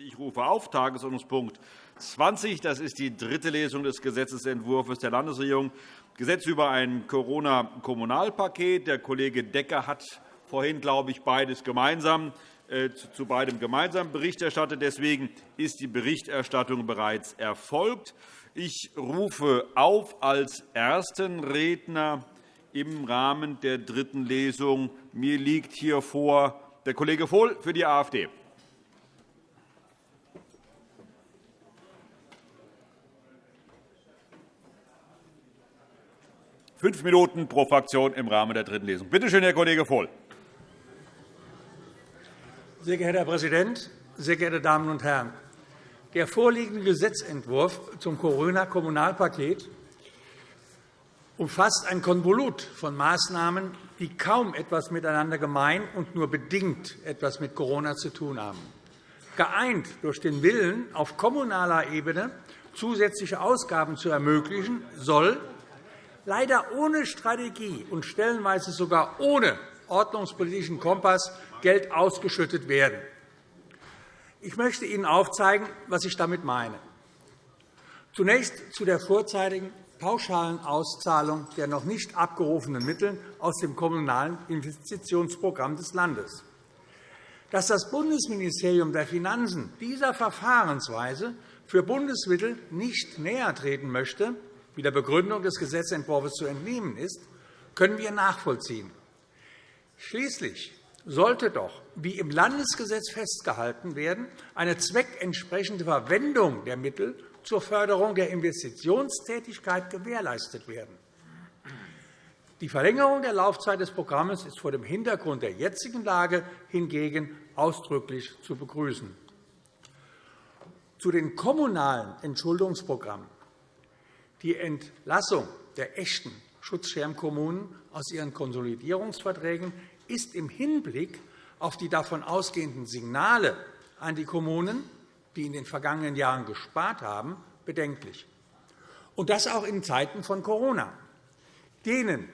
Ich rufe auf Tagesordnungspunkt 20. Das ist die dritte Lesung des Gesetzentwurfs der Landesregierung. Gesetz über ein Corona-Kommunalpaket. Der Kollege Decker hat vorhin, glaube ich, beides gemeinsam, äh, zu beidem gemeinsam Bericht erstattet. Deswegen ist die Berichterstattung bereits erfolgt. Ich rufe auf als ersten Redner im Rahmen der dritten Lesung. Mir liegt hier vor der Kollege Vohl für die AfD. Fünf Minuten pro Fraktion im Rahmen der dritten Lesung. Bitte schön, Herr Kollege Vohl. Sehr geehrter Herr Präsident, sehr geehrte Damen und Herren! Der vorliegende Gesetzentwurf zum Corona-Kommunalpaket umfasst ein Konvolut von Maßnahmen, die kaum etwas miteinander gemein und nur bedingt etwas mit Corona zu tun haben. Geeint durch den Willen, auf kommunaler Ebene zusätzliche Ausgaben zu ermöglichen, soll leider ohne Strategie und stellenweise sogar ohne ordnungspolitischen Kompass Geld ausgeschüttet werden. Ich möchte Ihnen aufzeigen, was ich damit meine. Zunächst zu der vorzeitigen pauschalen Auszahlung der noch nicht abgerufenen Mittel aus dem Kommunalen Investitionsprogramm des Landes. Dass das Bundesministerium der Finanzen dieser Verfahrensweise für Bundesmittel nicht näher treten möchte, wie der Begründung des Gesetzentwurfs zu entnehmen ist, können wir nachvollziehen. Schließlich sollte doch, wie im Landesgesetz festgehalten werden, eine zweckentsprechende Verwendung der Mittel zur Förderung der Investitionstätigkeit gewährleistet werden. Die Verlängerung der Laufzeit des Programms ist vor dem Hintergrund der jetzigen Lage hingegen ausdrücklich zu begrüßen. Zu den kommunalen Entschuldungsprogrammen die Entlassung der echten Schutzschirmkommunen aus ihren Konsolidierungsverträgen ist im Hinblick auf die davon ausgehenden Signale an die Kommunen, die in den vergangenen Jahren gespart haben, bedenklich. Und das auch in Zeiten von Corona. Denen,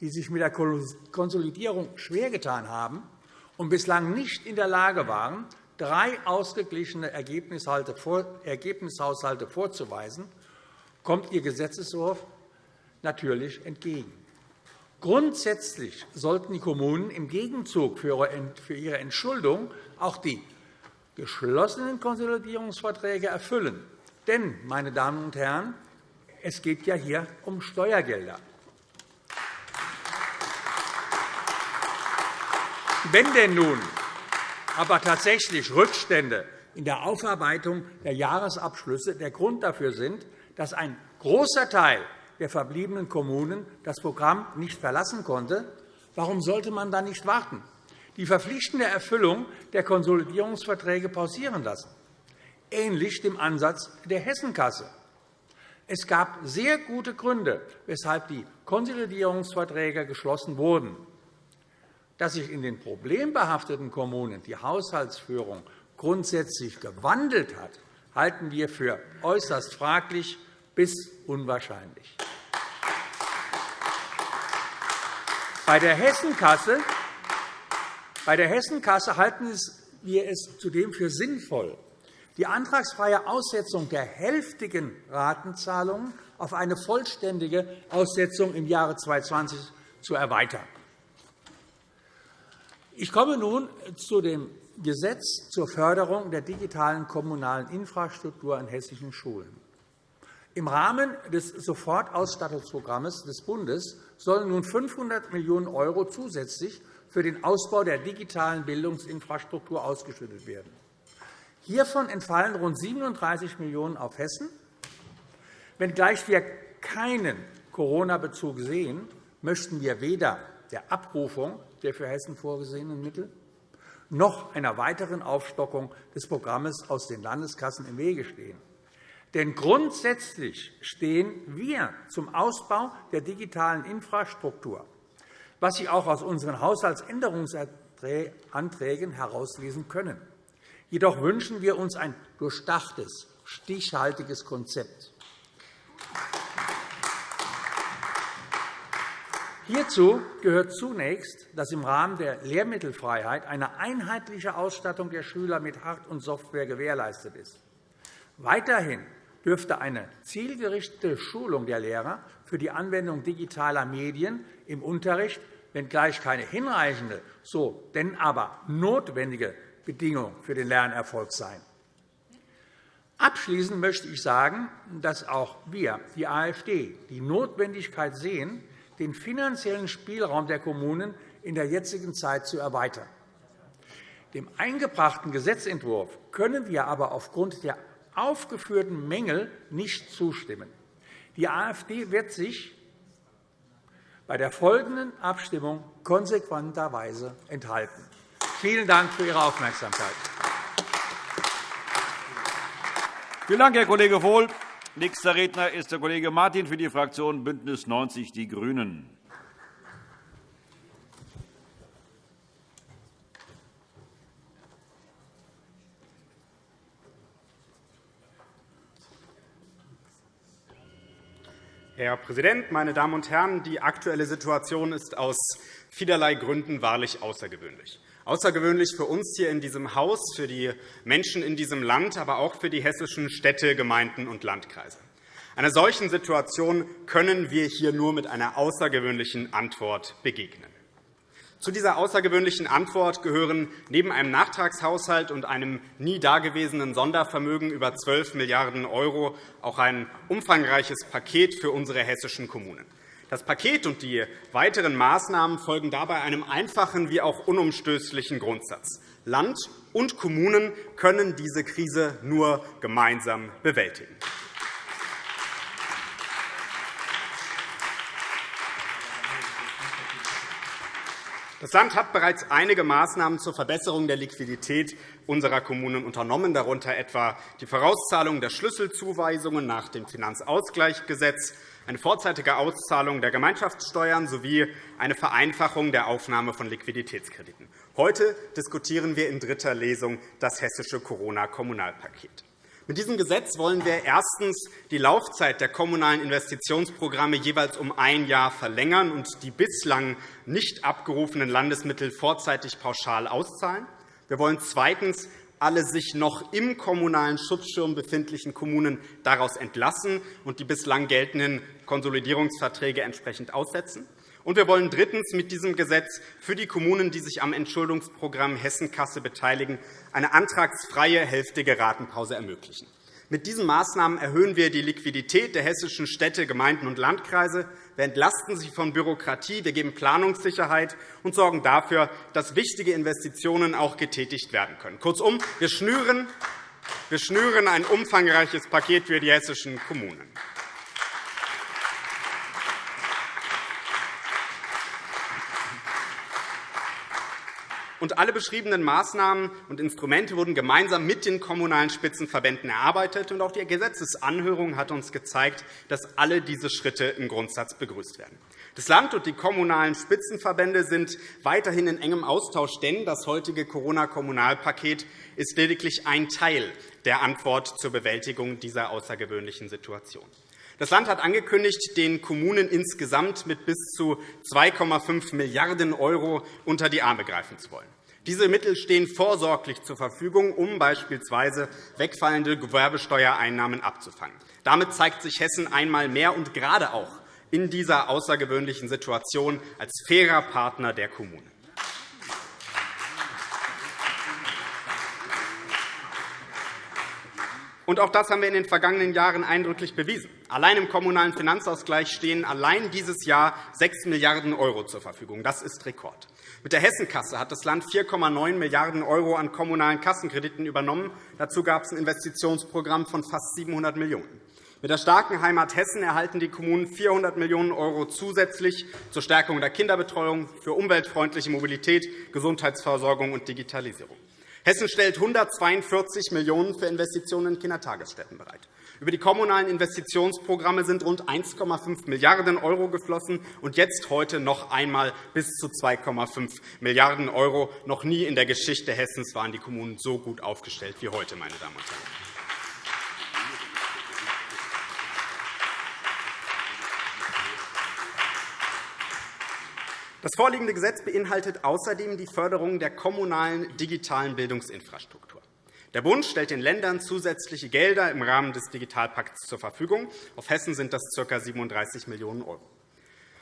die sich mit der Konsolidierung schwergetan haben und bislang nicht in der Lage waren, drei ausgeglichene Ergebnishaushalte vorzuweisen, kommt Ihr Gesetzentwurf natürlich entgegen. Grundsätzlich sollten die Kommunen im Gegenzug für ihre Entschuldung auch die geschlossenen Konsolidierungsverträge erfüllen. Denn, meine Damen und Herren, es geht ja hier um Steuergelder. Wenn denn nun aber tatsächlich Rückstände in der Aufarbeitung der Jahresabschlüsse der Grund dafür sind, dass ein großer Teil der verbliebenen Kommunen das Programm nicht verlassen konnte, warum sollte man dann nicht warten, die verpflichtende Erfüllung der Konsolidierungsverträge pausieren lassen, ähnlich dem Ansatz der Hessenkasse? Es gab sehr gute Gründe, weshalb die Konsolidierungsverträge geschlossen wurden. Dass sich in den problembehafteten Kommunen die Haushaltsführung grundsätzlich gewandelt hat, halten wir für äußerst fraglich bis unwahrscheinlich. Bei der Hessenkasse, bei der Hessenkasse halten wir es zudem für sinnvoll, die antragsfreie Aussetzung der hälftigen Ratenzahlungen auf eine vollständige Aussetzung im Jahre 2020 zu erweitern. Ich komme nun zu dem Gesetz zur Förderung der digitalen kommunalen Infrastruktur an hessischen Schulen. Im Rahmen des Sofortausstattungsprogramms des Bundes sollen nun 500 Millionen € zusätzlich für den Ausbau der digitalen Bildungsinfrastruktur ausgeschüttet werden. Hiervon entfallen rund 37 Millionen € auf Hessen. Wenngleich wir keinen Corona-Bezug sehen, möchten wir weder der Abrufung der für Hessen vorgesehenen Mittel noch einer weiteren Aufstockung des Programms aus den Landeskassen im Wege stehen. Denn grundsätzlich stehen wir zum Ausbau der digitalen Infrastruktur, was Sie auch aus unseren Haushaltsänderungsanträgen herauslesen können. Jedoch wünschen wir uns ein durchdachtes, stichhaltiges Konzept. Hierzu gehört zunächst, dass im Rahmen der Lehrmittelfreiheit eine einheitliche Ausstattung der Schüler mit Hard- und Software gewährleistet ist. Weiterhin dürfte eine zielgerichtete Schulung der Lehrer für die Anwendung digitaler Medien im Unterricht, wenngleich keine hinreichende, so denn aber notwendige Bedingung für den Lernerfolg sein. Abschließend möchte ich sagen, dass auch wir, die AfD, die Notwendigkeit sehen, den finanziellen Spielraum der Kommunen in der jetzigen Zeit zu erweitern. Dem eingebrachten Gesetzentwurf können wir aber aufgrund der aufgeführten Mängel nicht zustimmen. Die AfD wird sich bei der folgenden Abstimmung konsequenterweise enthalten. Vielen Dank für Ihre Aufmerksamkeit. Vielen Dank, Herr Kollege Vohl. Nächster Redner ist der Kollege Martin für die Fraktion BÜNDNIS 90 die GRÜNEN. Herr Präsident, meine Damen und Herren! Die aktuelle Situation ist aus vielerlei Gründen wahrlich außergewöhnlich. Außergewöhnlich für uns hier in diesem Haus, für die Menschen in diesem Land, aber auch für die hessischen Städte, Gemeinden und Landkreise. Einer solchen Situation können wir hier nur mit einer außergewöhnlichen Antwort begegnen. Zu dieser außergewöhnlichen Antwort gehören neben einem Nachtragshaushalt und einem nie dagewesenen Sondervermögen über 12 Milliarden € auch ein umfangreiches Paket für unsere hessischen Kommunen. Das Paket und die weiteren Maßnahmen folgen dabei einem einfachen wie auch unumstößlichen Grundsatz. Land und Kommunen können diese Krise nur gemeinsam bewältigen. Das Land hat bereits einige Maßnahmen zur Verbesserung der Liquidität unserer Kommunen unternommen, darunter etwa die Vorauszahlung der Schlüsselzuweisungen nach dem Finanzausgleichsgesetz, eine vorzeitige Auszahlung der Gemeinschaftssteuern sowie eine Vereinfachung der Aufnahme von Liquiditätskrediten. Heute diskutieren wir in dritter Lesung das hessische Corona-Kommunalpaket. Mit diesem Gesetz wollen wir erstens die Laufzeit der kommunalen Investitionsprogramme jeweils um ein Jahr verlängern und die bislang nicht abgerufenen Landesmittel vorzeitig pauschal auszahlen. Wir wollen zweitens alle sich noch im kommunalen Schutzschirm befindlichen Kommunen daraus entlassen und die bislang geltenden Konsolidierungsverträge entsprechend aussetzen. Und wir wollen drittens mit diesem Gesetz für die Kommunen, die sich am Entschuldungsprogramm Hessenkasse beteiligen, eine antragsfreie hälftige Ratenpause ermöglichen. Mit diesen Maßnahmen erhöhen wir die Liquidität der hessischen Städte, Gemeinden und Landkreise. Wir entlasten sie von Bürokratie, wir geben Planungssicherheit und sorgen dafür, dass wichtige Investitionen auch getätigt werden können. Kurzum, wir schnüren, wir schnüren ein umfangreiches Paket für die hessischen Kommunen. Und alle beschriebenen Maßnahmen und Instrumente wurden gemeinsam mit den Kommunalen Spitzenverbänden erarbeitet. Und auch die Gesetzesanhörung hat uns gezeigt, dass alle diese Schritte im Grundsatz begrüßt werden. Das Land und die Kommunalen Spitzenverbände sind weiterhin in engem Austausch, denn das heutige Corona-Kommunalpaket ist lediglich ein Teil der Antwort zur Bewältigung dieser außergewöhnlichen Situation. Das Land hat angekündigt, den Kommunen insgesamt mit bis zu 2,5 Milliarden € unter die Arme greifen zu wollen. Diese Mittel stehen vorsorglich zur Verfügung, um beispielsweise wegfallende Gewerbesteuereinnahmen abzufangen. Damit zeigt sich Hessen einmal mehr und gerade auch in dieser außergewöhnlichen Situation als fairer Partner der Kommunen. Und auch das haben wir in den vergangenen Jahren eindrücklich bewiesen. Allein im Kommunalen Finanzausgleich stehen allein dieses Jahr 6 Milliarden € zur Verfügung. Das ist Rekord. Mit der Hessenkasse hat das Land 4,9 Milliarden € an kommunalen Kassenkrediten übernommen. Dazu gab es ein Investitionsprogramm von fast 700 Millionen €. Mit der starken Heimat Hessen erhalten die Kommunen 400 Millionen € zusätzlich zur Stärkung der Kinderbetreuung, für umweltfreundliche Mobilität, Gesundheitsversorgung und Digitalisierung. Hessen stellt 142 Millionen € für Investitionen in Kindertagesstätten bereit. Über die kommunalen Investitionsprogramme sind rund 1,5 Milliarden € geflossen, und jetzt heute noch einmal bis zu 2,5 Milliarden €. Noch nie in der Geschichte Hessens waren die Kommunen so gut aufgestellt wie heute. Meine Damen und Herren. Das vorliegende Gesetz beinhaltet außerdem die Förderung der kommunalen digitalen Bildungsinfrastruktur. Der Bund stellt den Ländern zusätzliche Gelder im Rahmen des Digitalpakts zur Verfügung. Auf Hessen sind das ca. 37 Millionen €.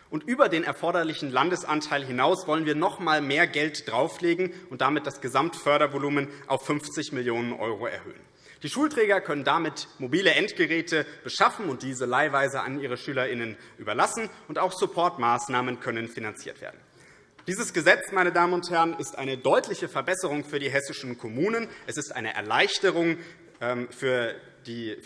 Und über den erforderlichen Landesanteil hinaus wollen wir noch einmal mehr Geld drauflegen und damit das Gesamtfördervolumen auf 50 Millionen € erhöhen. Die Schulträger können damit mobile Endgeräte beschaffen und diese leihweise an ihre SchülerInnen überlassen, und auch Supportmaßnahmen können finanziert werden. Dieses Gesetz meine Damen und Herren, ist eine deutliche Verbesserung für die hessischen Kommunen. Es ist eine Erleichterung ähm, für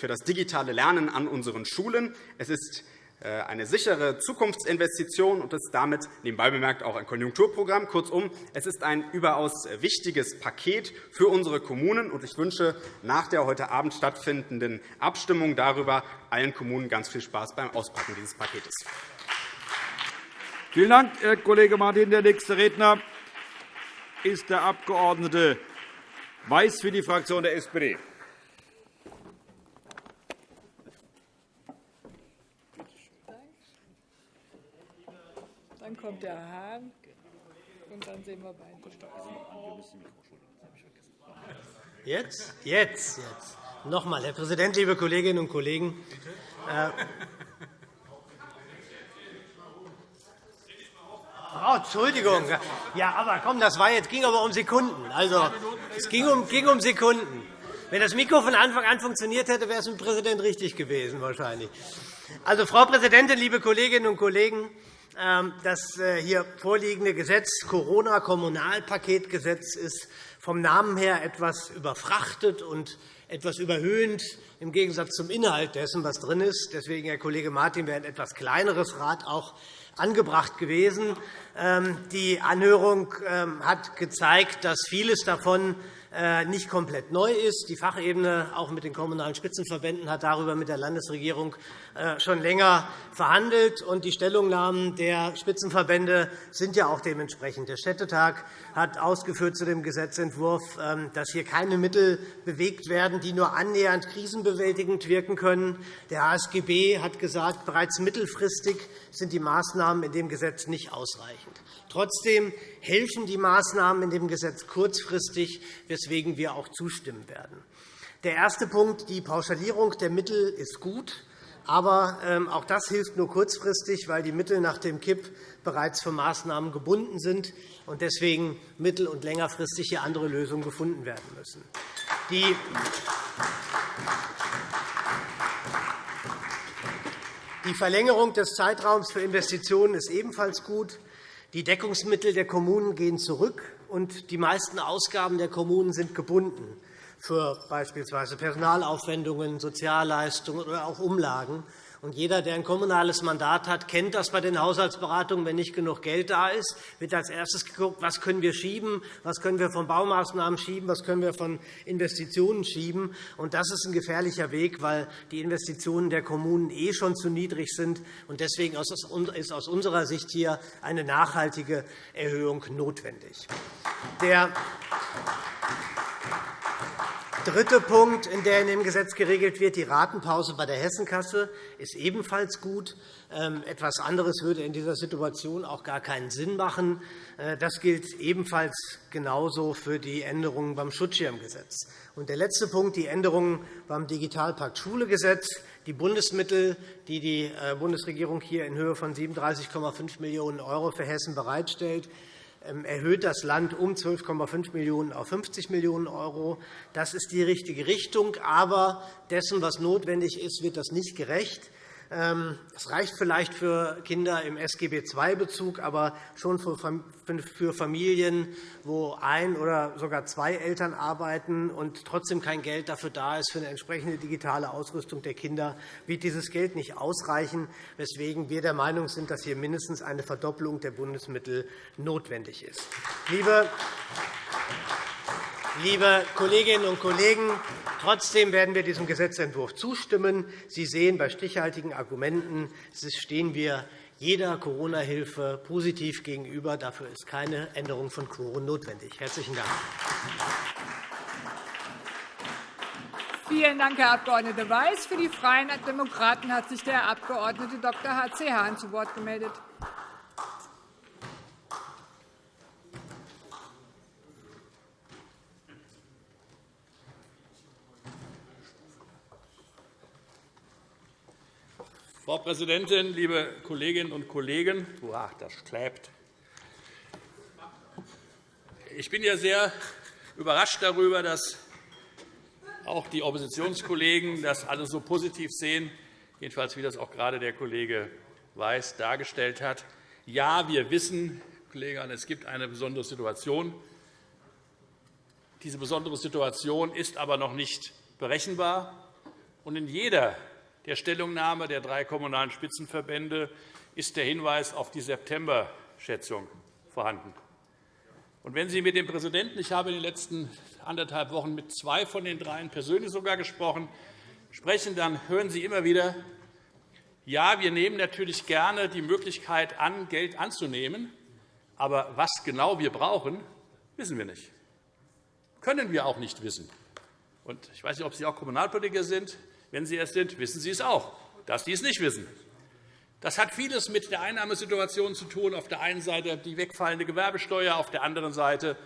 das digitale Lernen an unseren Schulen. Es ist äh, eine sichere Zukunftsinvestition und ist damit nebenbei bemerkt auch ein Konjunkturprogramm. Kurzum, es ist ein überaus wichtiges Paket für unsere Kommunen. Ich wünsche nach der heute Abend stattfindenden Abstimmung darüber allen Kommunen ganz viel Spaß beim Auspacken dieses Paketes. Vielen Dank, Herr Kollege Martin. Der nächste Redner ist der Abg. Weiß für die Fraktion der SPD. Dann kommt der Hahn, und dann sehen wir weiter. Jetzt? Jetzt, jetzt. Noch einmal, Herr Präsident, liebe Kolleginnen und Kollegen! Äh, oh, Entschuldigung. Ja, aber komm, das war jetzt, ging aber um Sekunden. Also, es ging um, ging um Sekunden. Wenn das Mikro von Anfang an funktioniert hätte, wäre es mit dem Präsident richtig gewesen, wahrscheinlich. Also, Frau Präsidentin, liebe Kolleginnen und Kollegen! Ähm, das äh, hier vorliegende Gesetz, Corona-Kommunalpaketgesetz, ist vom Namen her etwas überfrachtet und etwas überhöhend im Gegensatz zum Inhalt dessen, was drin ist. Deswegen, Herr Kollege Martin, wäre ein etwas kleineres Rad auch angebracht gewesen. Ähm, die Anhörung ähm, hat gezeigt, dass vieles davon nicht komplett neu ist. Die Fachebene, auch mit den Kommunalen Spitzenverbänden, hat darüber mit der Landesregierung äh, schon länger verhandelt. und Die Stellungnahmen der Spitzenverbände sind ja auch dementsprechend. Der Städtetag hat ausgeführt zu dem Gesetzentwurf, ähm, dass hier keine Mittel bewegt werden, die nur annähernd krisenbewältigend wirken können. Der HSGB hat gesagt, bereits mittelfristig sind die Maßnahmen in dem Gesetz nicht ausreichend. Trotzdem helfen die Maßnahmen in dem Gesetz kurzfristig, weswegen wir auch zustimmen werden. Der erste Punkt, die Pauschalierung der Mittel, ist gut. Aber ähm, auch das hilft nur kurzfristig, weil die Mittel nach dem KIP bereits für Maßnahmen gebunden sind und deswegen mittel- und längerfristig hier andere Lösungen gefunden werden müssen. Die Verlängerung des Zeitraums für Investitionen ist ebenfalls gut. Die Deckungsmittel der Kommunen gehen zurück, und die meisten Ausgaben der Kommunen sind gebunden für beispielsweise Personalaufwendungen, Sozialleistungen oder auch Umlagen. Und jeder, der ein kommunales Mandat hat, kennt das bei den Haushaltsberatungen. Wenn nicht genug Geld da ist, wird als erstes geguckt, was können wir schieben, was können wir von Baumaßnahmen schieben, was können wir von Investitionen schieben. Und das ist ein gefährlicher Weg, weil die Investitionen der Kommunen eh schon zu niedrig sind. Und deswegen ist aus unserer Sicht hier eine nachhaltige Erhöhung notwendig. Der dritte Punkt, in der in dem Gesetz geregelt wird, die Ratenpause bei der Hessenkasse, ist ebenfalls gut. Ähm, etwas anderes würde in dieser Situation auch gar keinen Sinn machen. Äh, das gilt ebenfalls genauso für die Änderungen beim Schutzschirmgesetz. Und der letzte Punkt, die Änderungen beim Digitalpakt Schulegesetz. Die Bundesmittel, die die äh, Bundesregierung hier in Höhe von 37,5 Millionen € für Hessen bereitstellt, erhöht das Land um 12,5 Millionen € auf 50 Millionen €. Das ist die richtige Richtung. Aber dessen, was notwendig ist, wird das nicht gerecht. Ähm, es reicht vielleicht für Kinder im SGB-II-Bezug, aber schon für Familien, wo ein oder sogar zwei Eltern arbeiten und trotzdem kein Geld dafür da ist für eine entsprechende digitale Ausrüstung der Kinder, wird dieses Geld nicht ausreichen, weswegen wir der Meinung sind, dass hier mindestens eine Verdoppelung der Bundesmittel notwendig ist. Liebe Liebe Kolleginnen und Kollegen, trotzdem werden wir diesem Gesetzentwurf zustimmen. Sie sehen, bei stichhaltigen Argumenten stehen wir jeder Corona-Hilfe positiv gegenüber. Dafür ist keine Änderung von Quoren notwendig. – Herzlichen Dank. Vielen Dank, Herr Abg. Weiß. Für die Freien Demokraten hat sich der Abg. Dr. H.C. Hahn zu Wort gemeldet. Frau Präsidentin, liebe Kolleginnen und Kollegen! Uah, das klebt. Ich bin ja sehr überrascht darüber, dass auch die Oppositionskollegen das alles so positiv sehen, jedenfalls wie das auch gerade der Kollege Weiß dargestellt hat. Ja, wir wissen, Kollege es gibt eine besondere Situation. Diese besondere Situation ist aber noch nicht berechenbar. Und in jeder der Stellungnahme der drei Kommunalen Spitzenverbände ist der Hinweis auf die September-Schätzung vorhanden. Und wenn Sie mit dem Präsidenten, ich habe in den letzten anderthalb Wochen mit zwei von den dreien persönlich sogar gesprochen, sprechen, dann hören Sie immer wieder, ja, wir nehmen natürlich gerne die Möglichkeit an, Geld anzunehmen, aber was genau wir brauchen, wissen wir nicht. Können wir auch nicht wissen. Und ich weiß nicht, ob Sie auch Kommunalpolitiker sind. Wenn Sie es sind, wissen Sie es auch, dass Sie es nicht wissen. Das hat vieles mit der Einnahmesituation zu tun. Auf der einen Seite die wegfallende Gewerbesteuer, auf der anderen Seite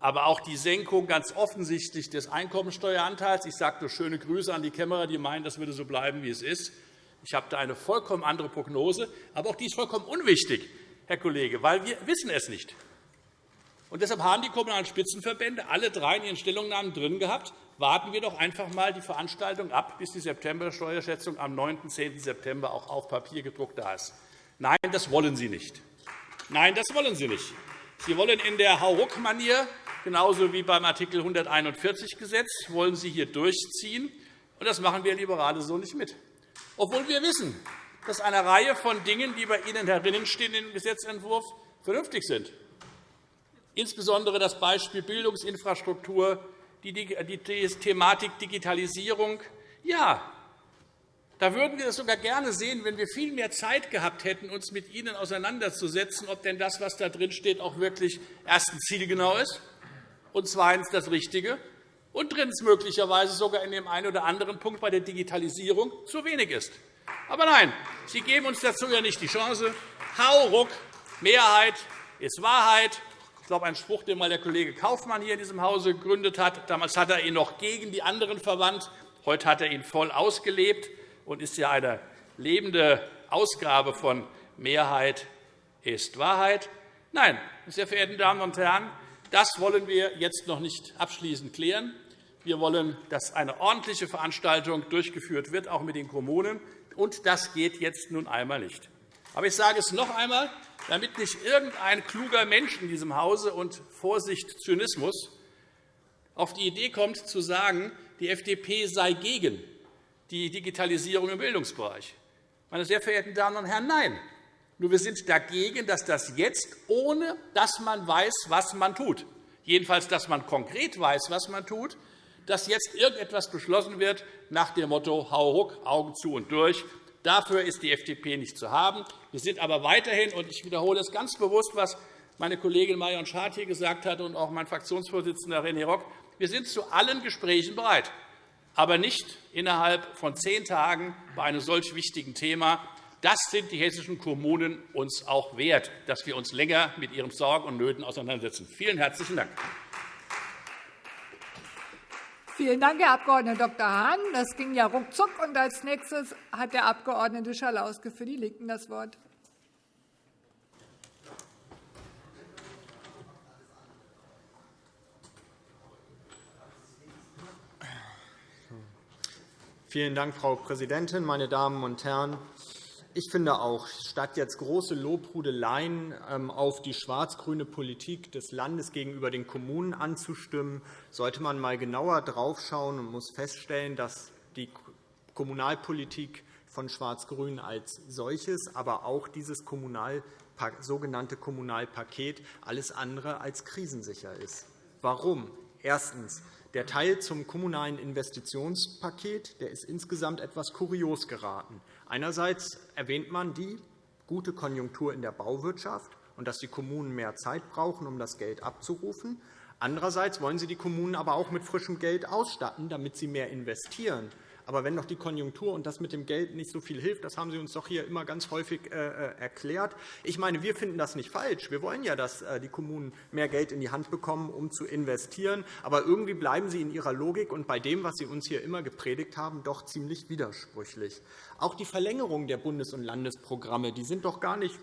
aber auch die Senkung ganz offensichtlich des Einkommensteueranteils. Ich sage nur schöne Grüße an die Kämmerer, die meinen, das würde so bleiben, wie es ist. Ich habe da eine vollkommen andere Prognose. Aber auch die ist vollkommen unwichtig, Herr Kollege, weil wir wissen es nicht. Und deshalb haben die Kommunalen Spitzenverbände alle drei in ihren Stellungnahmen drin gehabt, warten wir doch einfach einmal die Veranstaltung ab, bis die September-Steuerschätzung am 9. und 10. September auch auf Papier gedruckt da ist. Nein, das wollen Sie nicht. Nein, das wollen Sie nicht. Sie wollen in der Hauruck-Manier, genauso wie beim Art. 141 Gesetz, wollen Sie hier durchziehen. Und das machen wir Liberale so nicht mit. Obwohl wir wissen, dass eine Reihe von Dingen, die bei Ihnen herinnen stehen im Gesetzentwurf, vernünftig sind. Insbesondere das Beispiel Bildungsinfrastruktur, die Thematik Digitalisierung. Ja, da würden wir es sogar gerne sehen, wenn wir viel mehr Zeit gehabt hätten, uns mit Ihnen auseinanderzusetzen, ob denn das, was da drin steht, auch wirklich erstens zielgenau ist und zweitens das Richtige und drittens möglicherweise sogar in dem einen oder anderen Punkt bei der Digitalisierung zu wenig ist. Aber nein, Sie geben uns dazu ja nicht die Chance. Hau, ruck, Mehrheit ist Wahrheit, glaube, ein Spruch, den mal der Kollege Kaufmann hier in diesem Hause gegründet hat. Damals hat er ihn noch gegen die anderen verwandt. Heute hat er ihn voll ausgelebt und ist ja eine lebende Ausgabe von Mehrheit ist Wahrheit. Nein, sehr verehrte Damen und Herren, das wollen wir jetzt noch nicht abschließend klären. Wir wollen, dass eine ordentliche Veranstaltung durchgeführt wird, auch mit den Kommunen. Und das geht jetzt nun einmal nicht. Aber ich sage es noch einmal, damit nicht irgendein kluger Mensch in diesem Hause und Vorsicht Zynismus auf die Idee kommt, zu sagen, die FDP sei gegen die Digitalisierung im Bildungsbereich. Meine sehr verehrten Damen und Herren, nein. Nur wir sind dagegen, dass das jetzt, ohne dass man weiß, was man tut, jedenfalls, dass man konkret weiß, was man tut, dass jetzt irgendetwas beschlossen wird nach dem Motto Hau ruck, Augen zu und durch. Dafür ist die FDP nicht zu haben. Wir sind aber weiterhin, und ich wiederhole es ganz bewusst, was meine Kollegin Marion Schad hier gesagt hat und auch mein Fraktionsvorsitzender René Rock, wir sind zu allen Gesprächen bereit, aber nicht innerhalb von zehn Tagen bei einem solch wichtigen Thema. Das sind die hessischen Kommunen uns auch wert, dass wir uns länger mit ihren Sorgen und Nöten auseinandersetzen. Vielen herzlichen Dank. Vielen Dank, Herr Abg. Dr. Hahn. Das ging ja ruckzuck. Und als nächstes hat der Abg. Schalauske für die LINKEN das Wort. Vielen Dank, Frau Präsidentin, meine Damen und Herren! Ich finde auch, statt jetzt große Lobhudeleien ähm, auf die schwarz-grüne Politik des Landes gegenüber den Kommunen anzustimmen, sollte man einmal genauer draufschauen und muss feststellen, dass die Kommunalpolitik von Schwarz-Grün als solches, aber auch dieses sogenannte Kommunalpaket alles andere als krisensicher ist. Warum? Erstens. Der Teil zum Kommunalen Investitionspaket der ist insgesamt etwas kurios geraten. Einerseits erwähnt man die gute Konjunktur in der Bauwirtschaft und dass die Kommunen mehr Zeit brauchen, um das Geld abzurufen. Andererseits wollen Sie die Kommunen aber auch mit frischem Geld ausstatten, damit sie mehr investieren. Aber wenn doch die Konjunktur und das mit dem Geld nicht so viel hilft, das haben Sie uns doch hier immer ganz häufig erklärt. Ich meine, wir finden das nicht falsch. Wir wollen ja, dass die Kommunen mehr Geld in die Hand bekommen, um zu investieren. Aber irgendwie bleiben Sie in Ihrer Logik und bei dem, was Sie uns hier immer gepredigt haben, doch ziemlich widersprüchlich. Auch die Verlängerung der Bundes- und Landesprogramme die sind doch gar nicht,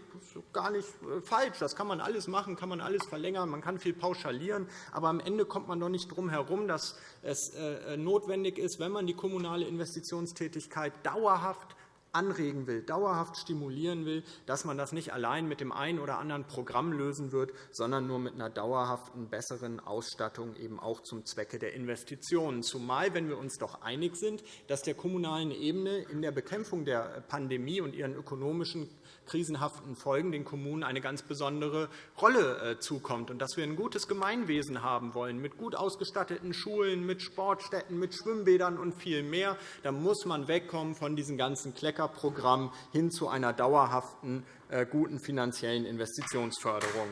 gar nicht äh, falsch. Das kann man alles machen, kann man alles verlängern, man kann viel pauschalieren. Aber am Ende kommt man doch nicht drum herum, dass es äh, notwendig ist, wenn man die kommunale Investitionstätigkeit dauerhaft anregen will, dauerhaft stimulieren will, dass man das nicht allein mit dem einen oder anderen Programm lösen wird, sondern nur mit einer dauerhaften, besseren Ausstattung eben auch zum Zwecke der Investitionen. Zumal, wenn wir uns doch einig sind, dass der kommunalen Ebene in der Bekämpfung der Pandemie und ihren ökonomischen krisenhaften Folgen den Kommunen eine ganz besondere Rolle äh, zukommt und dass wir ein gutes Gemeinwesen haben wollen, mit gut ausgestatteten Schulen, mit Sportstätten, mit Schwimmbädern und viel mehr, dann muss man wegkommen von diesem ganzen Kleckerprogramm hin zu einer dauerhaften, äh, guten finanziellen Investitionsförderung.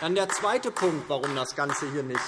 Dann der zweite Punkt, warum das Ganze hier nicht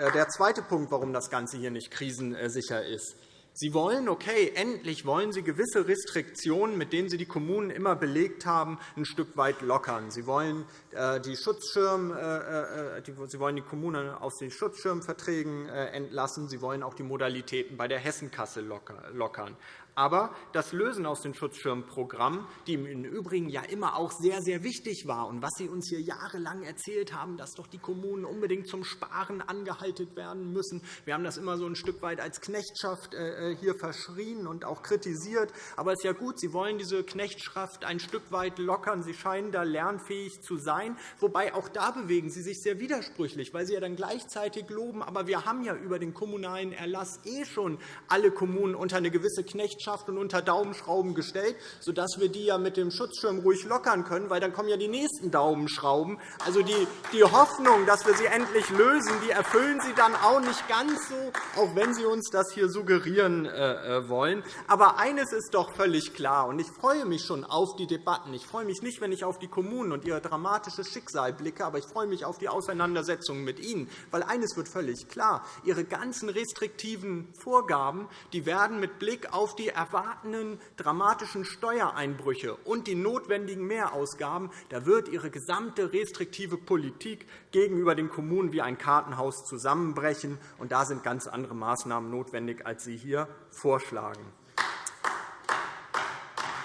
äh, der zweite Punkt, warum das Ganze hier nicht krisensicher ist. Sie wollen, okay, endlich wollen Sie gewisse Restriktionen, mit denen Sie die Kommunen immer belegt haben, ein Stück weit lockern. Sie wollen äh, die, Schutzschirm, äh, äh, Sie wollen die Kommunen aus den Schutzschirmverträgen entlassen. Sie wollen auch die Modalitäten bei der Hessenkasse lockern. Aber das Lösen aus den Schutzschirmprogrammen, die im Übrigen ja immer auch sehr, sehr wichtig war und was Sie uns hier jahrelang erzählt haben, dass doch die Kommunen unbedingt zum Sparen angehalten werden müssen. Wir haben das immer so ein Stück weit als Knechtschaft äh, hier verschrien und auch kritisiert. Aber es ist ja gut, Sie wollen diese Knechtschaft ein Stück weit lockern. Sie scheinen da lernfähig zu sein. Wobei auch da bewegen Sie sich sehr widersprüchlich, weil Sie ja dann gleichzeitig loben, aber wir haben ja über den kommunalen Erlass eh schon alle Kommunen unter eine gewisse Knechtschaft Und unter Daumenschrauben gestellt, sodass wir die ja mit dem Schutzschirm ruhig lockern können, weil dann kommen ja die nächsten Daumenschrauben. Also die, die Hoffnung, dass wir sie endlich lösen, die erfüllen Sie dann auch nicht ganz so, auch wenn Sie uns das hier suggerieren äh, äh, wollen. Aber eines ist doch völlig klar, und ich freue mich schon auf die Debatten. Ich freue mich nicht, wenn ich auf die Kommunen und ihr dramatisches Schicksal blicke, aber ich freue mich auf die Auseinandersetzungen mit Ihnen. Weil eines wird völlig klar. Ihre ganzen restriktiven Vorgaben die werden mit Blick auf die erwartenden dramatischen Steuereinbrüche und die notwendigen Mehrausgaben, da wird Ihre gesamte restriktive Politik gegenüber den Kommunen wie ein Kartenhaus zusammenbrechen. Und da sind ganz andere Maßnahmen notwendig, als Sie hier vorschlagen.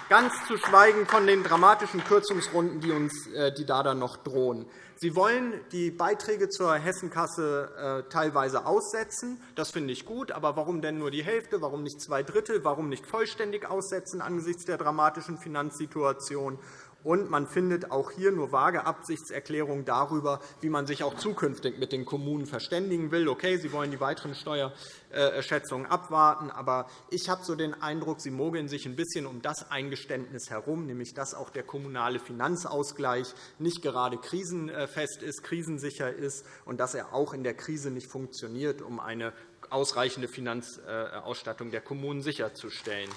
Ganz zu schweigen von den dramatischen Kürzungsrunden, die uns äh, die da dann noch drohen. Sie wollen die Beiträge zur Hessenkasse äh, teilweise aussetzen. Das finde ich gut. Aber warum denn nur die Hälfte? Warum nicht zwei Drittel? Warum nicht vollständig aussetzen angesichts der dramatischen Finanzsituation? Und man findet auch hier nur vage Absichtserklärungen darüber, wie man sich auch zukünftig mit den Kommunen verständigen will. Okay, Sie wollen die weiteren Steuerschätzungen abwarten, aber ich habe so den Eindruck, Sie mogeln sich ein bisschen um das Eingeständnis herum, nämlich dass auch der kommunale Finanzausgleich nicht gerade krisenfest ist, krisensicher ist und dass er auch in der Krise nicht funktioniert, um eine ausreichende Finanzausstattung der Kommunen sicherzustellen.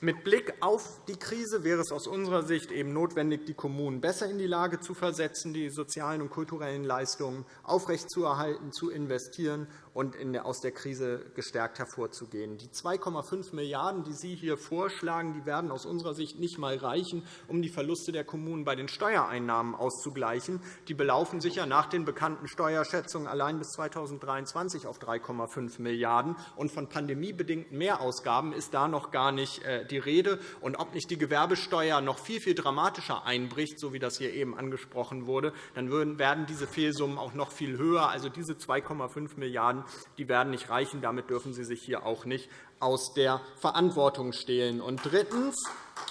Mit Blick auf die Krise wäre es aus unserer Sicht eben notwendig, die Kommunen besser in die Lage zu versetzen, die sozialen und kulturellen Leistungen aufrechtzuerhalten, zu investieren und aus der Krise gestärkt hervorzugehen. Die 2,5 Milliarden €, die Sie hier vorschlagen, werden aus unserer Sicht nicht einmal reichen, um die Verluste der Kommunen bei den Steuereinnahmen auszugleichen. Die belaufen sich ja nach den bekannten Steuerschätzungen allein bis 2023 auf 3,5 Milliarden €. Und von pandemiebedingten Mehrausgaben ist da noch gar nicht äh, die Rede. Und ob nicht die Gewerbesteuer noch viel, viel dramatischer einbricht, so wie das hier eben angesprochen wurde, dann werden diese Fehlsummen auch noch viel höher. Also diese 2,5 Milliarden die werden nicht reichen. Damit dürfen Sie sich hier auch nicht aus der Verantwortung stehlen. Und drittens,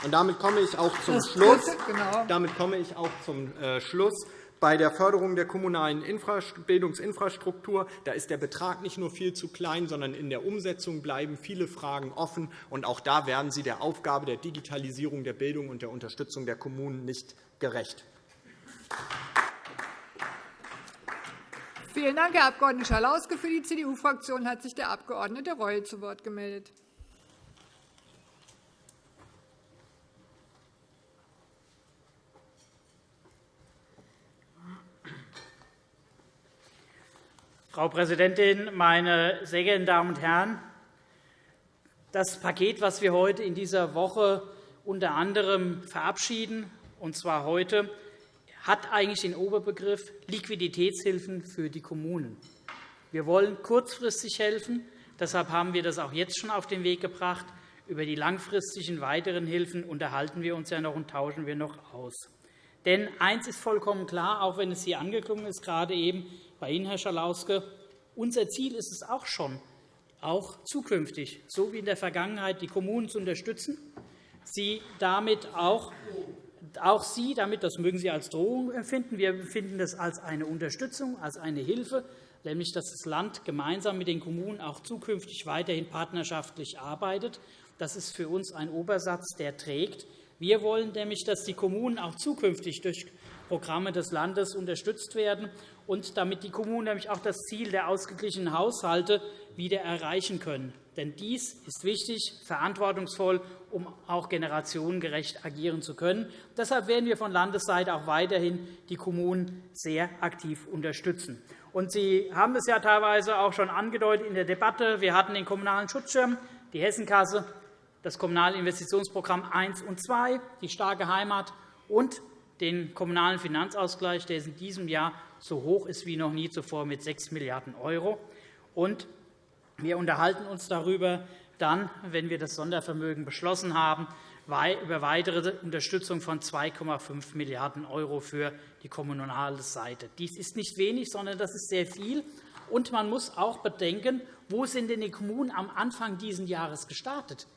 und damit komme ich auch zum Schluss, genau. damit komme ich auch zum äh, Schluss bei der Förderung der kommunalen Bildungsinfrastruktur da ist der Betrag nicht nur viel zu klein, sondern in der Umsetzung bleiben viele Fragen offen. Und auch da werden Sie der Aufgabe der Digitalisierung der Bildung und der Unterstützung der Kommunen nicht gerecht. Vielen Dank, Herr Abg. Schalauske. Für die CDU-Fraktion hat sich der Abg. Reul zu Wort gemeldet. Frau Präsidentin, meine sehr geehrten Damen und Herren! Das Paket, das wir heute in dieser Woche unter anderem verabschieden, und zwar heute, hat eigentlich den Oberbegriff Liquiditätshilfen für die Kommunen. Wir wollen kurzfristig helfen. Deshalb haben wir das auch jetzt schon auf den Weg gebracht. Über die langfristigen weiteren Hilfen unterhalten wir uns ja noch und tauschen wir noch aus. Denn eines ist vollkommen klar, auch wenn es hier angeklungen ist, gerade eben bei Ihnen, Herr Schalauske, unser Ziel ist es auch schon, auch zukünftig, so wie in der Vergangenheit, die Kommunen zu unterstützen, sie damit auch auch Sie damit, das mögen Sie als Drohung empfinden, wir empfinden das als eine Unterstützung, als eine Hilfe, nämlich dass das Land gemeinsam mit den Kommunen auch zukünftig weiterhin partnerschaftlich arbeitet. Das ist für uns ein Obersatz, der trägt. Wir wollen nämlich, dass die Kommunen auch zukünftig durch Programme des Landes unterstützt werden und damit die Kommunen nämlich auch das Ziel der ausgeglichenen Haushalte wieder erreichen können. Denn dies ist wichtig, verantwortungsvoll, um auch generationengerecht agieren zu können. Deshalb werden wir von Landesseite auch weiterhin die Kommunen sehr aktiv unterstützen. Und Sie haben es ja teilweise auch schon angedeutet in der Debatte. Wir hatten den Kommunalen Schutzschirm, die Hessenkasse, das Kommunale Investitionsprogramm 1 und 2, die starke Heimat und den Kommunalen Finanzausgleich, der in diesem Jahr so hoch ist wie noch nie zuvor mit 6 Milliarden €. Und wir unterhalten uns darüber dann, wenn wir das Sondervermögen beschlossen haben, über weitere Unterstützung von 2,5 Milliarden € für die kommunale Seite. Dies ist nicht wenig, sondern das ist sehr viel. Und man muss auch bedenken, wo sind denn die Kommunen am Anfang dieses Jahres gestartet?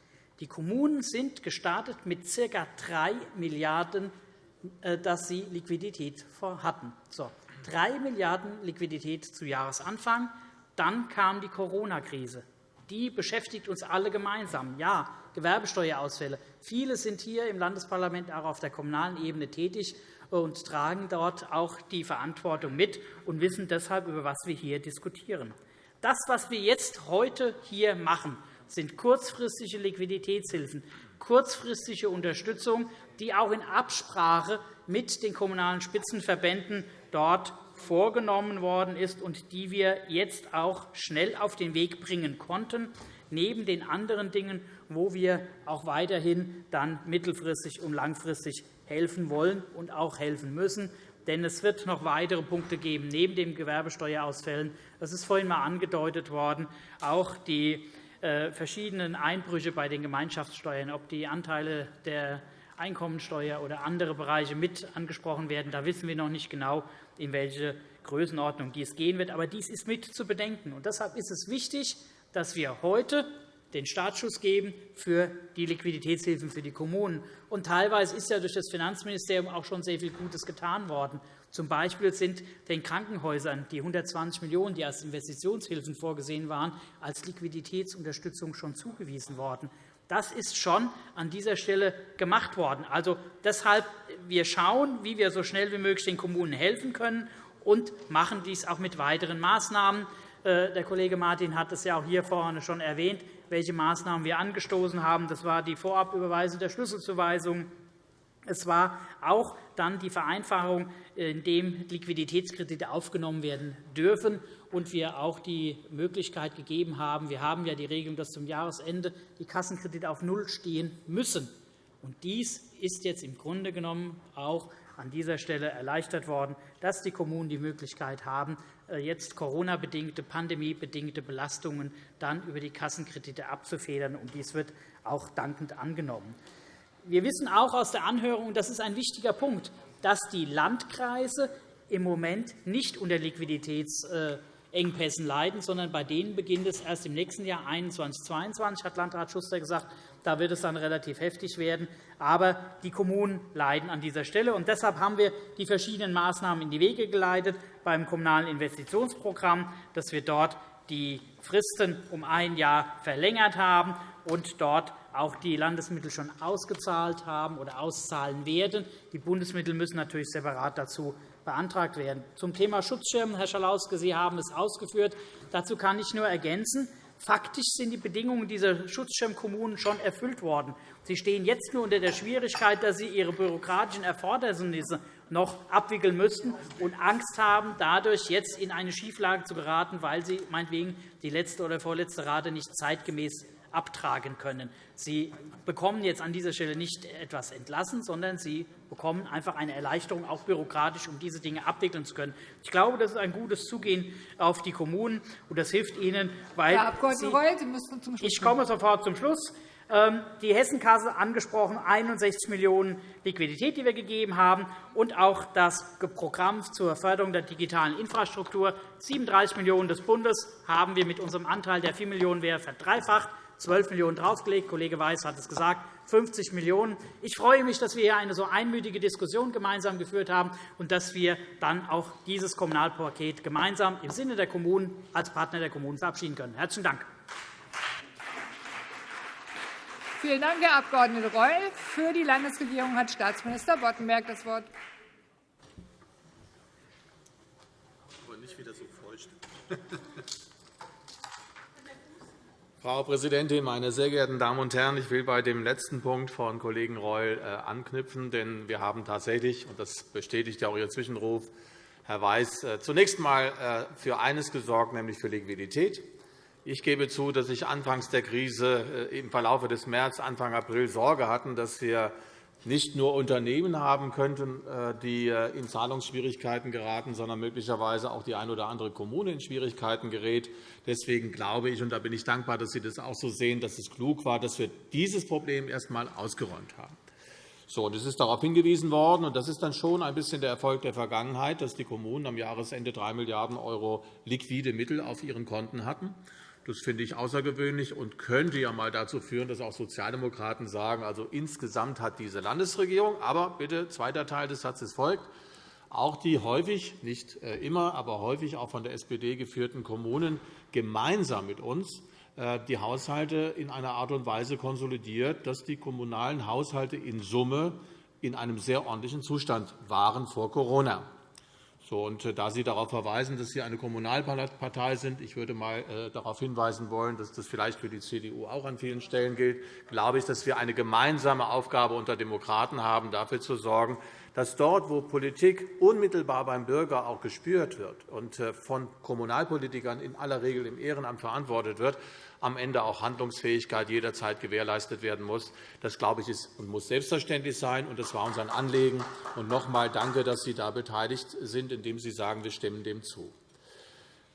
Die Kommunen sind gestartet mit ca. 3 Milliarden €, dass sie Liquidität hatten. So, 3 Milliarden € Liquidität zu Jahresanfang. Dann kam die Corona-Krise. Die beschäftigt uns alle gemeinsam. Ja, Gewerbesteuerausfälle. Viele sind hier im Landesparlament auch auf der kommunalen Ebene tätig und tragen dort auch die Verantwortung mit und wissen deshalb, über was wir hier diskutieren. Das, was wir jetzt heute hier machen, sind kurzfristige Liquiditätshilfen, kurzfristige Unterstützung, die auch in Absprache mit den Kommunalen Spitzenverbänden dort vorgenommen worden ist und die wir jetzt auch schnell auf den Weg bringen konnten, neben den anderen Dingen, wo wir auch weiterhin dann mittelfristig und langfristig helfen wollen und auch helfen müssen. Denn es wird noch weitere Punkte geben, neben den Gewerbesteuerausfällen. Das ist vorhin einmal angedeutet worden. Auch die äh, verschiedenen Einbrüche bei den Gemeinschaftssteuern, ob die Anteile der Einkommensteuer oder andere Bereiche mit angesprochen werden. Da wissen wir noch nicht genau, in welche Größenordnung dies gehen wird. Aber dies ist mit zu bedenken. Und deshalb ist es wichtig, dass wir heute den Startschuss geben für die Liquiditätshilfen für die Kommunen. Und teilweise ist ja durch das Finanzministerium auch schon sehr viel Gutes getan worden. Zum Beispiel sind den Krankenhäusern die 120 Millionen €, die als Investitionshilfen vorgesehen waren, als Liquiditätsunterstützung schon zugewiesen worden. Das ist schon an dieser Stelle gemacht worden. Also deshalb wir schauen, wie wir so schnell wie möglich den Kommunen helfen können und machen dies auch mit weiteren Maßnahmen. Äh, der Kollege Martin hat es ja auch hier vorne schon erwähnt, welche Maßnahmen wir angestoßen haben. Das war die Vorabüberweisung der Schlüsselzuweisung. Es war auch dann die Vereinfachung, indem Liquiditätskredite aufgenommen werden dürfen und wir auch die Möglichkeit gegeben haben. Wir haben ja die Regelung, dass zum Jahresende die Kassenkredite auf Null stehen müssen. Und dies ist jetzt im Grunde genommen auch an dieser Stelle erleichtert worden, dass die Kommunen die Möglichkeit haben, äh, jetzt Corona-bedingte, pandemiebedingte Belastungen dann über die Kassenkredite abzufedern. Und dies wird auch dankend angenommen. Wir wissen auch aus der Anhörung, und das ist ein wichtiger Punkt, dass die Landkreise im Moment nicht unter Liquiditäts äh, Engpässen leiden, sondern bei denen beginnt es erst im nächsten Jahr 2021, 2022, hat Landrat Schuster gesagt. Da wird es dann relativ heftig werden. Aber die Kommunen leiden an dieser Stelle. Und deshalb haben wir die verschiedenen Maßnahmen in die Wege geleitet beim Kommunalen Investitionsprogramm, dass wir dort die Fristen um ein Jahr verlängert haben und dort auch die Landesmittel schon ausgezahlt haben oder auszahlen werden. Die Bundesmittel müssen natürlich separat dazu beantragt werden. Zum Thema Schutzschirm, Herr Schalauske, Sie haben es ausgeführt. Dazu kann ich nur ergänzen, Faktisch sind die Bedingungen dieser Schutzschirmkommunen schon erfüllt worden. Sie stehen jetzt nur unter der Schwierigkeit, dass sie ihre bürokratischen Erfordernisse noch abwickeln müssten und Angst haben, dadurch jetzt in eine Schieflage zu geraten, weil sie meinetwegen die letzte oder vorletzte Rate nicht zeitgemäß abtragen können. Sie bekommen jetzt an dieser Stelle nicht etwas entlassen, sondern Sie bekommen einfach eine Erleichterung, auch bürokratisch, um diese Dinge abwickeln zu können. Ich glaube, das ist ein gutes Zugehen auf die Kommunen, und das hilft Ihnen, weil Herr Abg. Reul, Sie müssen zum Schluss Ich komme sofort zum Schluss. Ähm, die Hessenkasse angesprochen, 61 Millionen € Liquidität, die wir gegeben haben, und auch das Programm zur Förderung der digitalen Infrastruktur. 37 Millionen € des Bundes haben wir mit unserem Anteil, der 4 Millionen € wäre, verdreifacht. 12 Millionen € draufgelegt. Kollege Weiß hat es gesagt, 50 Millionen €. Ich freue mich, dass wir hier eine so einmütige Diskussion gemeinsam geführt haben und dass wir dann auch dieses Kommunalpaket gemeinsam im Sinne der Kommunen als Partner der Kommunen verabschieden können. – Herzlichen Dank. Vielen Dank, Herr Abg. Reul. Für die Landesregierung hat Staatsminister Boddenberg das Wort. Frau Präsidentin, meine sehr geehrten Damen und Herren! Ich will bei dem letzten Punkt von Kollegen Reul äh, anknüpfen. Denn wir haben tatsächlich, und das bestätigt ja auch Ihr Zwischenruf, Herr Weiß, äh, zunächst einmal äh, für eines gesorgt, nämlich für Liquidität. Ich gebe zu, dass ich anfangs der Krise im Verlauf des März, Anfang April Sorge hatten, dass wir nicht nur Unternehmen haben könnten, äh, die äh, in Zahlungsschwierigkeiten geraten, sondern möglicherweise auch die eine oder andere Kommune in Schwierigkeiten gerät. Deswegen glaube ich, und da bin ich dankbar, dass Sie das auch so sehen, dass es klug war, dass wir dieses Problem erst einmal ausgeräumt haben. So, und es ist darauf hingewiesen worden, und das ist dann schon ein bisschen der Erfolg der Vergangenheit, dass die Kommunen am Jahresende 3 Milliarden € liquide Mittel auf ihren Konten hatten. Das finde ich außergewöhnlich und könnte ja einmal dazu führen, dass auch Sozialdemokraten sagen, also insgesamt hat diese Landesregierung, aber bitte, zweiter Teil des Satzes folgt, auch die häufig, nicht äh, immer, aber häufig auch von der SPD geführten Kommunen gemeinsam mit uns äh, die Haushalte in einer Art und Weise konsolidiert, dass die kommunalen Haushalte in Summe in einem sehr ordentlichen Zustand waren vor Corona. So, und äh, da Sie darauf verweisen, dass Sie eine Kommunalpartei sind, ich würde einmal äh, darauf hinweisen wollen, dass das vielleicht für die CDU auch an vielen Stellen gilt, glaube ich, dass wir eine gemeinsame Aufgabe unter Demokraten haben, dafür zu sorgen, dass dort, wo Politik unmittelbar beim Bürger auch gespürt wird und äh, von Kommunalpolitikern in aller Regel im Ehrenamt verantwortet wird, am Ende auch Handlungsfähigkeit jederzeit gewährleistet werden muss. Das glaube ich ist und muss selbstverständlich sein, und das war uns ein Anliegen. Und noch einmal danke, dass Sie da beteiligt sind, indem Sie sagen, wir stimmen dem zu.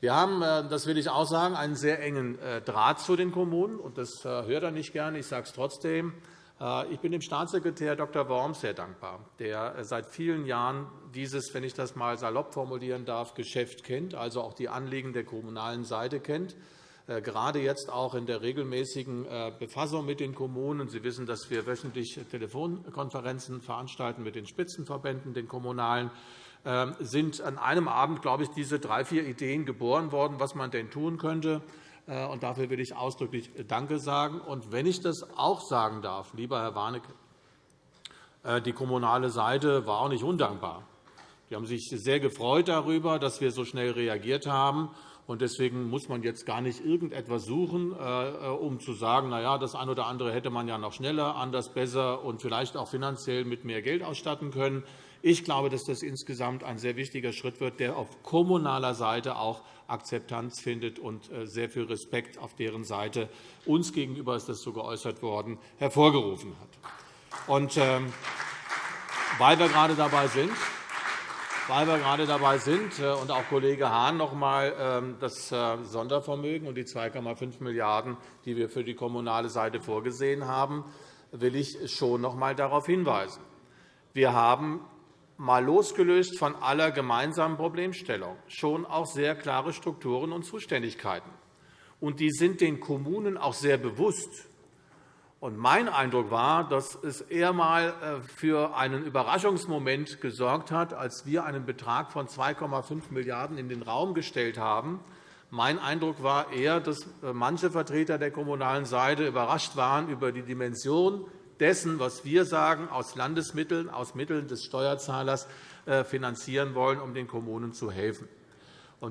Wir haben, äh, das will ich auch sagen, einen sehr engen äh, Draht zu den Kommunen. und Das äh, hört er nicht gerne. Ich sage es trotzdem. Ich bin dem Staatssekretär Dr. Worms sehr dankbar, der seit vielen Jahren dieses, wenn ich das einmal salopp formulieren darf, Geschäft kennt, also auch die Anliegen der kommunalen Seite kennt gerade jetzt auch in der regelmäßigen äh, Befassung mit den Kommunen. Sie wissen, dass wir wöchentlich Telefonkonferenzen veranstalten mit den Spitzenverbänden, den kommunalen ähm, sind an einem Abend, glaube ich, diese drei, vier Ideen geboren worden, was man denn tun könnte. Äh, und dafür will ich ausdrücklich Danke sagen. Und wenn ich das auch sagen darf, lieber Herr Warnecke, die kommunale Seite war auch nicht undankbar. Die haben sich sehr gefreut darüber, dass wir so schnell reagiert haben. Deswegen muss man jetzt gar nicht irgendetwas suchen, äh, äh, um zu sagen, na ja, das eine oder andere hätte man ja noch schneller, anders, besser und vielleicht auch finanziell mit mehr Geld ausstatten können. Ich glaube, dass das insgesamt ein sehr wichtiger Schritt wird, der auf kommunaler Seite auch Akzeptanz findet und äh, sehr viel Respekt auf deren Seite uns gegenüber ist das so geäußert worden hervorgerufen hat. Und, ähm, weil wir gerade dabei sind, weil wir gerade dabei sind äh, und auch Kollege Hahn noch einmal ähm, das äh, Sondervermögen und die 2,5 Milliarden €, die wir für die kommunale Seite vorgesehen haben, will ich schon noch einmal darauf hinweisen. Wir haben mal losgelöst von aller gemeinsamen Problemstellung schon auch sehr klare Strukturen und Zuständigkeiten. Und die sind den Kommunen auch sehr bewusst. Mein Eindruck war, dass es eher einmal äh, für einen Überraschungsmoment gesorgt hat, als wir einen Betrag von 2,5 Milliarden € in den Raum gestellt haben. Mein Eindruck war eher, dass äh, manche Vertreter der kommunalen Seite überrascht waren über die Dimension dessen, was wir sagen, aus Landesmitteln, aus Mitteln des Steuerzahlers äh, finanzieren wollen, um den Kommunen zu helfen.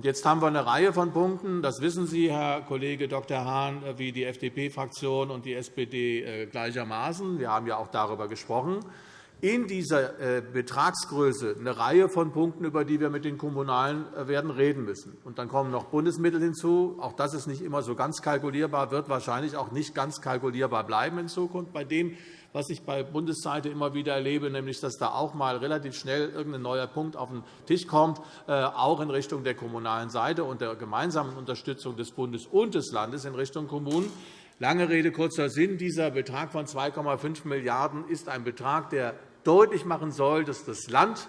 Jetzt haben wir eine Reihe von Punkten. Das wissen Sie, Herr Kollege Dr. Hahn, wie die FDP-Fraktion und die SPD äh, gleichermaßen. Wir haben ja auch darüber gesprochen. In dieser äh, Betragsgröße eine Reihe von Punkten, über die wir mit den Kommunalen äh, werden reden müssen. Und dann kommen noch Bundesmittel hinzu. Auch das ist nicht immer so ganz kalkulierbar, wird wahrscheinlich auch nicht ganz kalkulierbar bleiben in Zukunft bei dem, was ich bei Bundesseite immer wieder erlebe, nämlich dass da auch mal relativ schnell irgendein neuer Punkt auf den Tisch kommt, äh, auch in Richtung der kommunalen Seite und der gemeinsamen Unterstützung des Bundes und des Landes in Richtung Kommunen. Lange Rede, kurzer Sinn. Dieser Betrag von 2,5 Milliarden € ist ein Betrag, der deutlich machen soll, dass das Land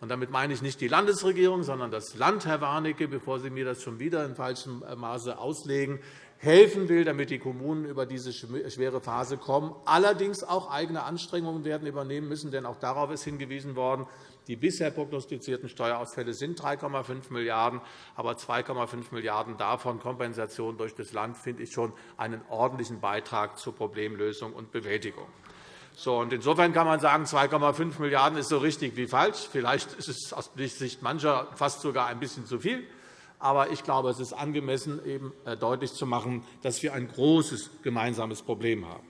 und damit meine ich nicht die Landesregierung, sondern das Land, Herr Warnecke, bevor Sie mir das schon wieder in falschem Maße auslegen, helfen will, damit die Kommunen über diese schwere Phase kommen, allerdings auch eigene Anstrengungen werden übernehmen müssen. Denn auch darauf ist hingewiesen worden, die bisher prognostizierten Steuerausfälle sind 3,5 Milliarden €, aber 2,5 Milliarden € davon Kompensation durch das Land finde ich schon einen ordentlichen Beitrag zur Problemlösung und Bewältigung. So, und insofern kann man sagen, 2,5 Milliarden € ist so richtig wie falsch. Vielleicht ist es aus Sicht mancher fast sogar ein bisschen zu viel. Aber ich glaube, es ist angemessen, eben äh, deutlich zu machen, dass wir ein großes gemeinsames Problem haben.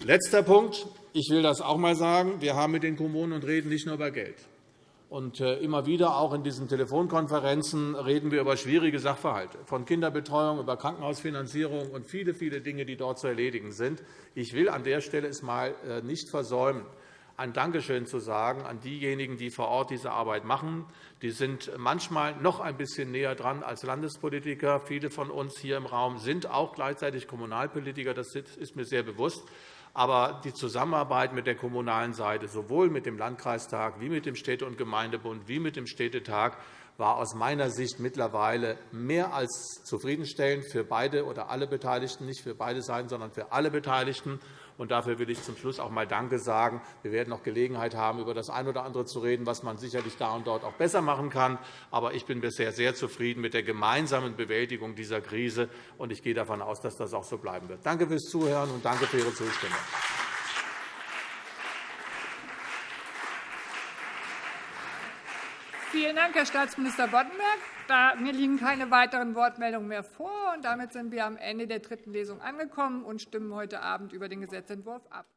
Letzter Punkt. Ich will das auch einmal sagen. Wir haben mit den Kommunen und reden nicht nur über Geld. Und äh, immer wieder, auch in diesen Telefonkonferenzen, reden wir über schwierige Sachverhalte, von Kinderbetreuung über Krankenhausfinanzierung und viele, viele Dinge, die dort zu erledigen sind. Ich will an der Stelle es mal äh, nicht versäumen, ein Dankeschön zu sagen an diejenigen, die vor Ort diese Arbeit machen. Die sind manchmal noch ein bisschen näher dran als Landespolitiker. Viele von uns hier im Raum sind auch gleichzeitig Kommunalpolitiker. Das ist mir sehr bewusst. Aber die Zusammenarbeit mit der kommunalen Seite, sowohl mit dem Landkreistag wie mit dem Städte- und Gemeindebund wie mit dem Städtetag, war aus meiner Sicht mittlerweile mehr als zufriedenstellend für beide oder alle Beteiligten, nicht für beide Seiten, sondern für alle Beteiligten. Und dafür will ich zum Schluss auch einmal Danke sagen. Wir werden noch Gelegenheit haben, über das eine oder andere zu reden, was man sicherlich da und dort auch besser machen kann. Aber ich bin bisher sehr zufrieden mit der gemeinsamen Bewältigung dieser Krise. und Ich gehe davon aus, dass das auch so bleiben wird. Danke fürs Zuhören und danke für Ihre Zustimmung. Vielen Dank, Herr Staatsminister Boddenberg. Mir liegen keine weiteren Wortmeldungen mehr vor. Damit sind wir am Ende der dritten Lesung angekommen und stimmen heute Abend über den Gesetzentwurf ab.